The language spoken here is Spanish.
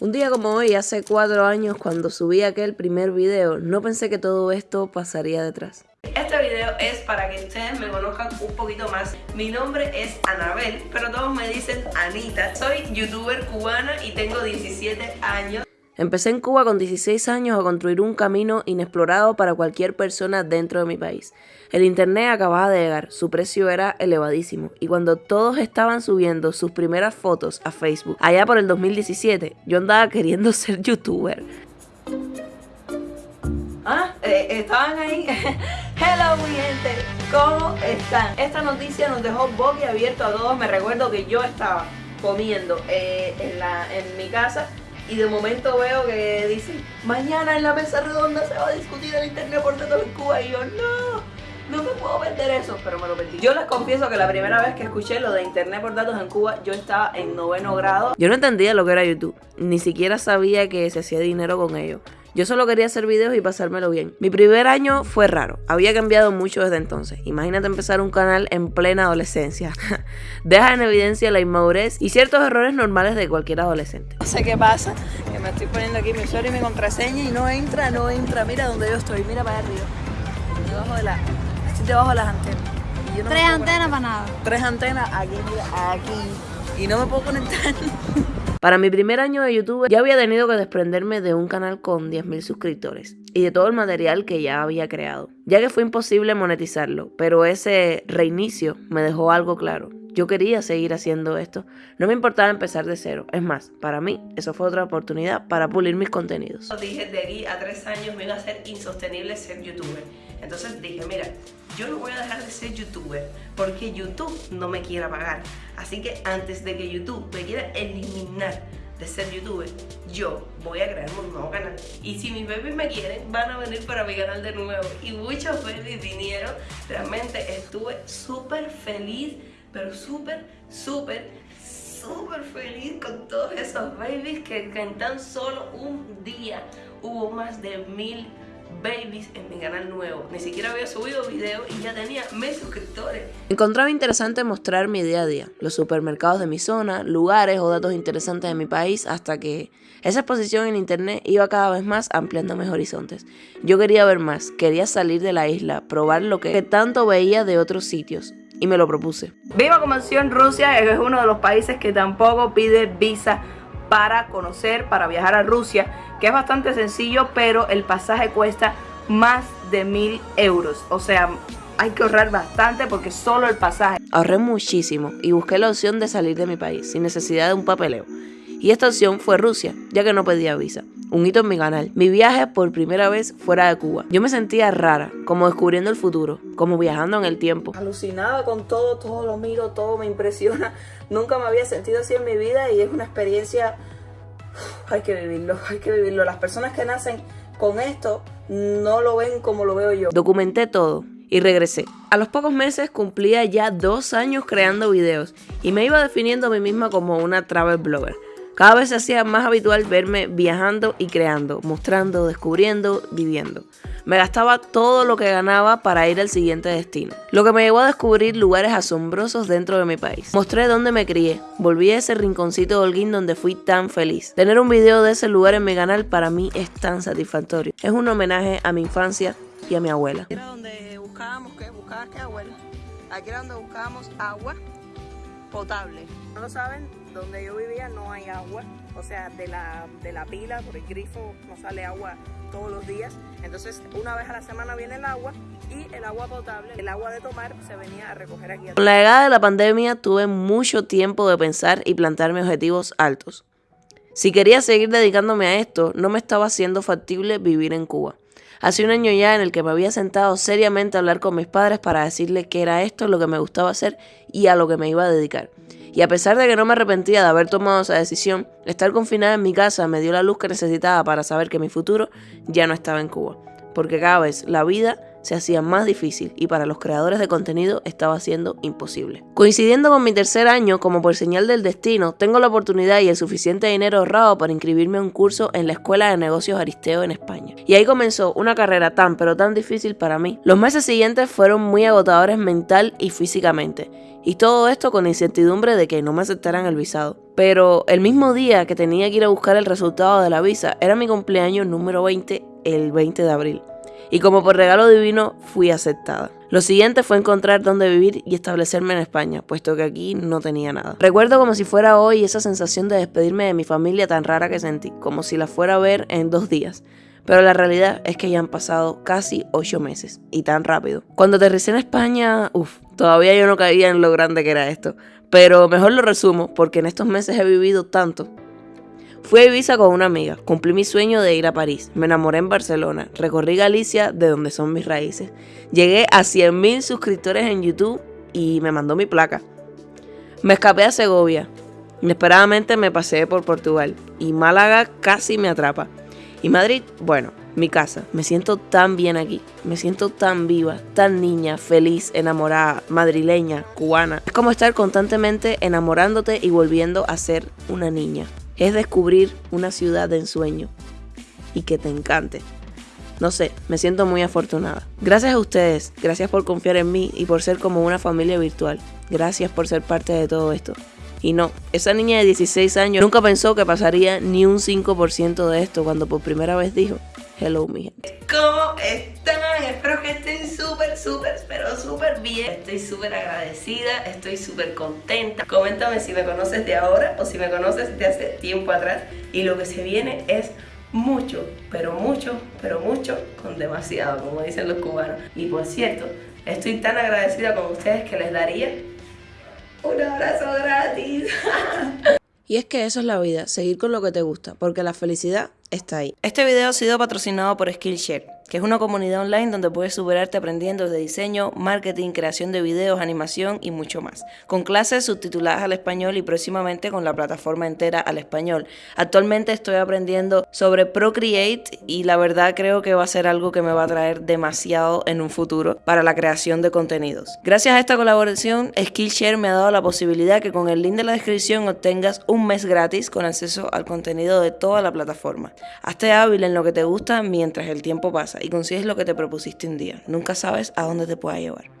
Un día como hoy, hace cuatro años, cuando subí aquel primer video, no pensé que todo esto pasaría detrás. Este video es para que ustedes me conozcan un poquito más. Mi nombre es Anabel, pero todos me dicen Anita. Soy youtuber cubana y tengo 17 años. Empecé en Cuba con 16 años a construir un camino inexplorado para cualquier persona dentro de mi país. El internet acababa de llegar, su precio era elevadísimo y cuando todos estaban subiendo sus primeras fotos a Facebook, allá por el 2017, yo andaba queriendo ser youtuber. Ah, eh, estaban ahí. Hello mi gente, ¿cómo están? Esta noticia nos dejó abierto a todos. Me recuerdo que yo estaba comiendo eh, en, la, en mi casa y de momento veo que dicen, mañana en la mesa redonda se va a discutir el internet por datos en Cuba y yo, no, no me puedo perder eso, pero me lo perdí. Yo les confieso que la primera vez que escuché lo de internet por datos en Cuba, yo estaba en noveno grado. Yo no entendía lo que era YouTube, ni siquiera sabía que se hacía dinero con ello. Yo solo quería hacer videos y pasármelo bien. Mi primer año fue raro, había cambiado mucho desde entonces. Imagínate empezar un canal en plena adolescencia. Deja en evidencia la inmadurez y ciertos errores normales de cualquier adolescente. No sé qué pasa, que me estoy poniendo aquí mi usuario y mi contraseña y no entra, no entra. Mira donde yo estoy, mira para arriba. Debajo de la, estoy debajo de las antenas. Tres antenas para nada. Tres antenas aquí, mira, aquí. Y no me puedo conectar. Para mi primer año de YouTube ya había tenido que desprenderme de un canal con 10.000 suscriptores y de todo el material que ya había creado, ya que fue imposible monetizarlo, pero ese reinicio me dejó algo claro. Yo quería seguir haciendo esto, no me importaba empezar de cero, es más, para mí eso fue otra oportunidad para pulir mis contenidos. Dije de aquí a tres años me iba a ser insostenible ser youtuber, entonces dije mira, yo no voy a dejar de ser youtuber porque YouTube no me quiera pagar. Así que antes de que YouTube me quiera eliminar de ser youtuber, yo voy a crear un nuevo canal. Y si mis babies me quieren, van a venir para mi canal de nuevo. Y muchos babies vinieron. Realmente estuve pero súper, súper, súper feliz con todos esos babies que, que en tan solo un día hubo más de mil babies en mi canal nuevo. Ni siquiera había subido video y ya tenía mil suscriptores. Encontraba interesante mostrar mi día a día, los supermercados de mi zona, lugares o datos interesantes de mi país, hasta que esa exposición en internet iba cada vez más ampliando mis horizontes. Yo quería ver más, quería salir de la isla, probar lo que tanto veía de otros sitios. Y me lo propuse. Viva como en Rusia, es uno de los países que tampoco pide visa para conocer, para viajar a Rusia, que es bastante sencillo, pero el pasaje cuesta más de mil euros. O sea, hay que ahorrar bastante porque solo el pasaje. Ahorré muchísimo y busqué la opción de salir de mi país sin necesidad de un papeleo. Y esta opción fue Rusia, ya que no pedía visa. Un hito en mi canal. Mi viaje por primera vez fuera de Cuba. Yo me sentía rara, como descubriendo el futuro, como viajando en el tiempo. Alucinada con todo, todo lo miro, todo me impresiona. Nunca me había sentido así en mi vida y es una experiencia... Hay que vivirlo, hay que vivirlo. Las personas que nacen con esto no lo ven como lo veo yo. Documenté todo y regresé. A los pocos meses cumplía ya dos años creando videos y me iba definiendo a mí misma como una travel blogger. Cada vez se hacía más habitual verme viajando y creando, mostrando, descubriendo, viviendo. Me gastaba todo lo que ganaba para ir al siguiente destino, lo que me llevó a descubrir lugares asombrosos dentro de mi país. Mostré dónde me crié, volví a ese rinconcito de Holguín donde fui tan feliz. Tener un video de ese lugar en mi canal para mí es tan satisfactorio. Es un homenaje a mi infancia y a mi abuela. Aquí era donde buscábamos, ¿qué? qué abuela? Aquí era donde buscábamos agua potable. ¿No lo saben? Donde yo vivía no hay agua, o sea, de la, de la pila, por el grifo no sale agua todos los días. Entonces, una vez a la semana viene el agua y el agua potable, el agua de tomar, se venía a recoger aquí. Con la llegada de la pandemia tuve mucho tiempo de pensar y plantearme objetivos altos. Si quería seguir dedicándome a esto, no me estaba haciendo factible vivir en Cuba. Hace un año ya en el que me había sentado seriamente a hablar con mis padres para decirles que era esto lo que me gustaba hacer y a lo que me iba a dedicar. Y a pesar de que no me arrepentía de haber tomado esa decisión, estar confinada en mi casa me dio la luz que necesitaba para saber que mi futuro ya no estaba en Cuba. Porque cada vez la vida se hacía más difícil y para los creadores de contenido estaba siendo imposible. Coincidiendo con mi tercer año, como por señal del destino, tengo la oportunidad y el suficiente dinero ahorrado para inscribirme a un curso en la Escuela de Negocios Aristeo en España. Y ahí comenzó una carrera tan pero tan difícil para mí. Los meses siguientes fueron muy agotadores mental y físicamente. Y todo esto con incertidumbre de que no me aceptaran el visado. Pero el mismo día que tenía que ir a buscar el resultado de la visa era mi cumpleaños número 20, el 20 de abril. Y como por regalo divino fui aceptada. Lo siguiente fue encontrar dónde vivir y establecerme en España, puesto que aquí no tenía nada. Recuerdo como si fuera hoy esa sensación de despedirme de mi familia tan rara que sentí, como si la fuera a ver en dos días. Pero la realidad es que ya han pasado casi ocho meses, y tan rápido. Cuando aterricé en España, uff, todavía yo no caía en lo grande que era esto. Pero mejor lo resumo, porque en estos meses he vivido tanto. Fui a Ibiza con una amiga, cumplí mi sueño de ir a París, me enamoré en Barcelona, recorrí Galicia, de donde son mis raíces, llegué a 100.000 suscriptores en YouTube y me mandó mi placa. Me escapé a Segovia, inesperadamente me pasé por Portugal y Málaga casi me atrapa. Y Madrid, bueno, mi casa. Me siento tan bien aquí. Me siento tan viva, tan niña, feliz, enamorada, madrileña, cubana. Es como estar constantemente enamorándote y volviendo a ser una niña. Es descubrir una ciudad de ensueño y que te encante. No sé, me siento muy afortunada. Gracias a ustedes, gracias por confiar en mí y por ser como una familia virtual. Gracias por ser parte de todo esto. Y no, esa niña de 16 años nunca pensó que pasaría ni un 5% de esto cuando por primera vez dijo, hello mi gente. ¿Cómo están? Espero que estén súper, pero súper bien. Estoy súper agradecida, estoy súper contenta. Coméntame si me conoces de ahora o si me conoces de hace tiempo atrás. Y lo que se viene es mucho, pero mucho, pero mucho, con demasiado, como dicen los cubanos. Y por cierto, estoy tan agradecida con ustedes que les daría un abrazo gratis. y es que eso es la vida, seguir con lo que te gusta, porque la felicidad está ahí. Este video ha sido patrocinado por Skillshare que es una comunidad online donde puedes superarte aprendiendo de diseño, marketing, creación de videos, animación y mucho más, con clases subtituladas al español y próximamente con la plataforma entera al español. Actualmente estoy aprendiendo sobre Procreate y la verdad creo que va a ser algo que me va a traer demasiado en un futuro para la creación de contenidos. Gracias a esta colaboración, Skillshare me ha dado la posibilidad que con el link de la descripción obtengas un mes gratis con acceso al contenido de toda la plataforma. Hazte hábil en lo que te gusta mientras el tiempo pasa y consigues lo que te propusiste un día. Nunca sabes a dónde te pueda llevar.